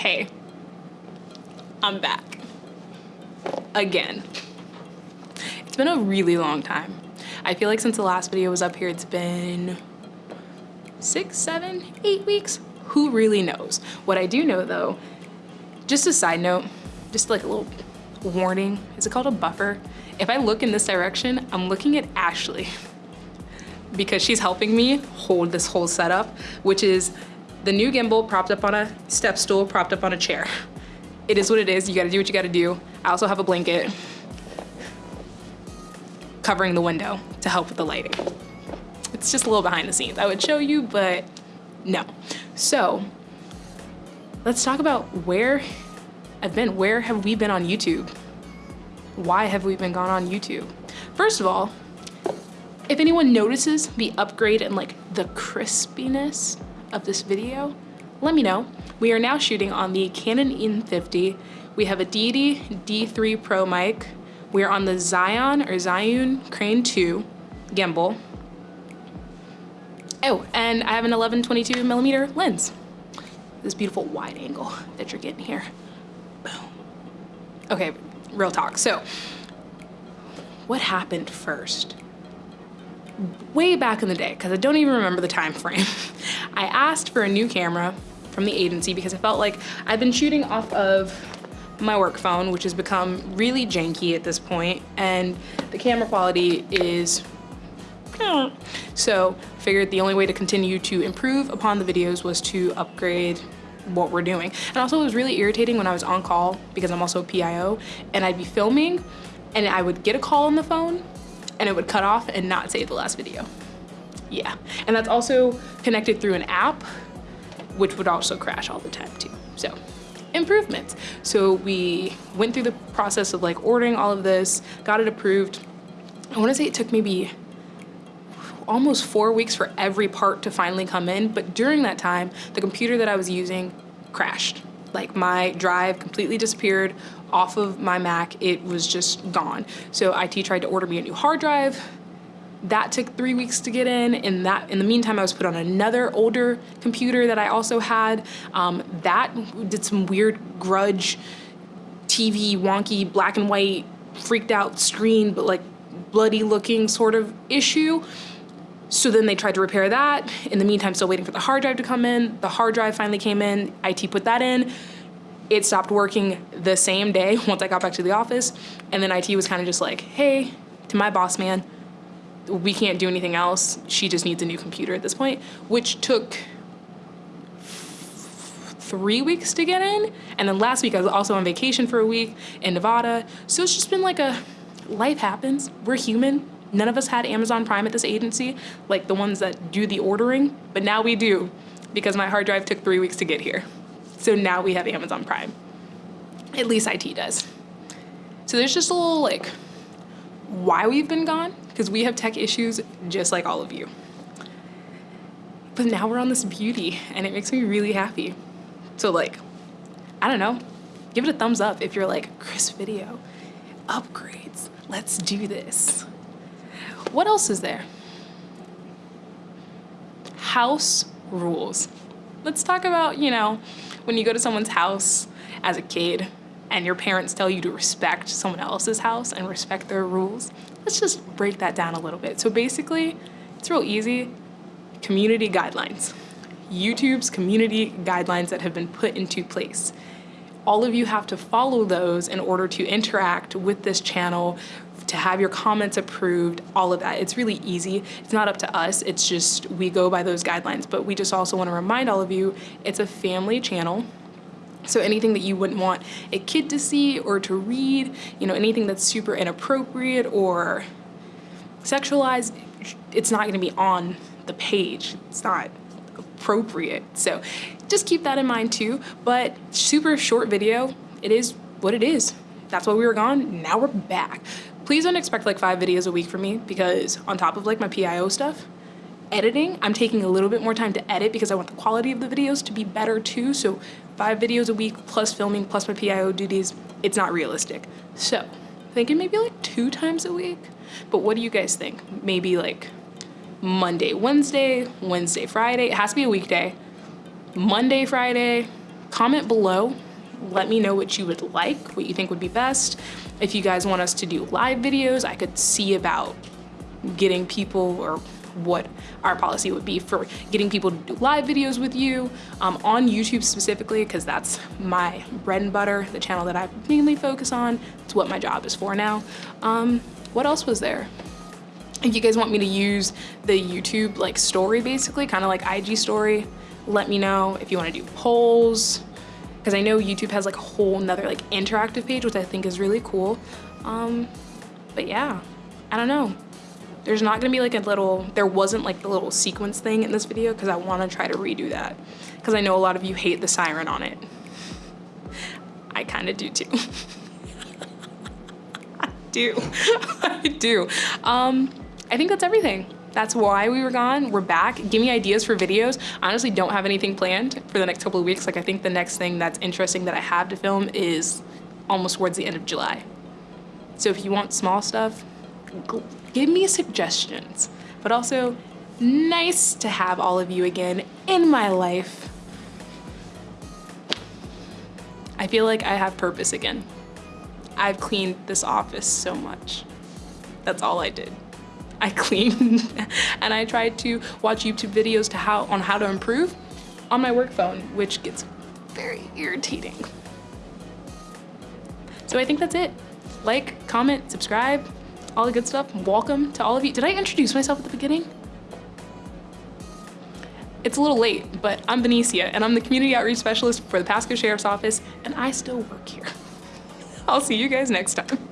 hey, I'm back. Again. It's been a really long time. I feel like since the last video was up here, it's been six, seven, eight weeks. Who really knows? What I do know though, just a side note, just like a little warning, is it called a buffer? If I look in this direction, I'm looking at Ashley because she's helping me hold this whole setup, which is the new gimbal propped up on a step stool, propped up on a chair. It is what it is. You gotta do what you gotta do. I also have a blanket covering the window to help with the lighting. It's just a little behind the scenes. I would show you, but no. So let's talk about where I've been. Where have we been on YouTube? Why have we been gone on YouTube? First of all, if anyone notices the upgrade and like the crispiness of this video, let me know. We are now shooting on the Canon M50. We have a Deity D3 Pro mic. We are on the Zion or Zion Crane 2 gimbal. Oh, and I have an 11-22 millimeter lens. This beautiful wide angle that you're getting here. Boom. Okay, real talk. So, what happened first? Way back in the day, because I don't even remember the time frame, I asked for a new camera from the agency because I felt like I've been shooting off of my work phone, which has become really janky at this point, and the camera quality is so figured the only way to continue to improve upon the videos was to upgrade what we're doing. And also it was really irritating when I was on call because I'm also a PIO and I'd be filming and I would get a call on the phone and it would cut off and not save the last video. Yeah, and that's also connected through an app, which would also crash all the time too. So improvements. So we went through the process of like ordering all of this, got it approved. I wanna say it took maybe almost four weeks for every part to finally come in. But during that time, the computer that I was using crashed. Like my drive completely disappeared off of my Mac. It was just gone. So IT tried to order me a new hard drive. That took three weeks to get in. and that, in the meantime, I was put on another older computer that I also had. Um, that did some weird grudge, TV, wonky, black and white, freaked out screen, but like bloody looking sort of issue. So then they tried to repair that. In the meantime, still waiting for the hard drive to come in. The hard drive finally came in, IT put that in. It stopped working the same day once I got back to the office. And then IT was kind of just like, hey, to my boss man, we can't do anything else. She just needs a new computer at this point, which took three weeks to get in. And then last week I was also on vacation for a week in Nevada. So it's just been like a life happens. We're human. None of us had Amazon Prime at this agency, like the ones that do the ordering, but now we do because my hard drive took three weeks to get here. So now we have Amazon Prime. At least IT does. So there's just a little like why we've been gone, because we have tech issues just like all of you. But now we're on this beauty and it makes me really happy. So like, I don't know, give it a thumbs up if you're like, Chris video, upgrades, let's do this. What else is there? House rules. Let's talk about, you know, when you go to someone's house as a kid and your parents tell you to respect someone else's house and respect their rules. Let's just break that down a little bit. So basically, it's real easy. Community guidelines. YouTube's community guidelines that have been put into place all of you have to follow those in order to interact with this channel, to have your comments approved, all of that. It's really easy. It's not up to us. It's just we go by those guidelines. But we just also want to remind all of you, it's a family channel. So anything that you wouldn't want a kid to see or to read, you know, anything that's super inappropriate or sexualized, it's not going to be on the page. It's not appropriate. So just keep that in mind too. But super short video, it is what it is. That's why we were gone, now we're back. Please don't expect like five videos a week from me because on top of like my PIO stuff, editing, I'm taking a little bit more time to edit because I want the quality of the videos to be better too. So five videos a week plus filming plus my PIO duties, it's not realistic. So thinking maybe like two times a week. But what do you guys think? Maybe like Monday, Wednesday, Wednesday, Friday. It has to be a weekday. Monday, Friday, comment below. Let me know what you would like, what you think would be best. If you guys want us to do live videos, I could see about getting people or what our policy would be for getting people to do live videos with you um, on YouTube specifically, because that's my bread and butter, the channel that I mainly focus on. It's what my job is for now. Um, what else was there? If you guys want me to use the YouTube like story basically, kind of like IG story, let me know. If you want to do polls, because I know YouTube has like a whole nother like interactive page, which I think is really cool. Um, but yeah, I don't know. There's not gonna be like a little, there wasn't like the little sequence thing in this video because I wanna try to redo that. Because I know a lot of you hate the siren on it. I kinda do too. I do, I do. Um, I think that's everything. That's why we were gone. We're back. Give me ideas for videos. I honestly don't have anything planned for the next couple of weeks. Like I think the next thing that's interesting that I have to film is almost towards the end of July. So if you want small stuff, give me suggestions. But also, nice to have all of you again in my life. I feel like I have purpose again. I've cleaned this office so much. That's all I did. I cleaned and I tried to watch YouTube videos to how on how to improve on my work phone, which gets very irritating. So I think that's it. Like, comment, subscribe, all the good stuff. Welcome to all of you. Did I introduce myself at the beginning? It's a little late, but I'm Benicia and I'm the Community Outreach Specialist for the Pasco Sheriff's Office and I still work here. I'll see you guys next time.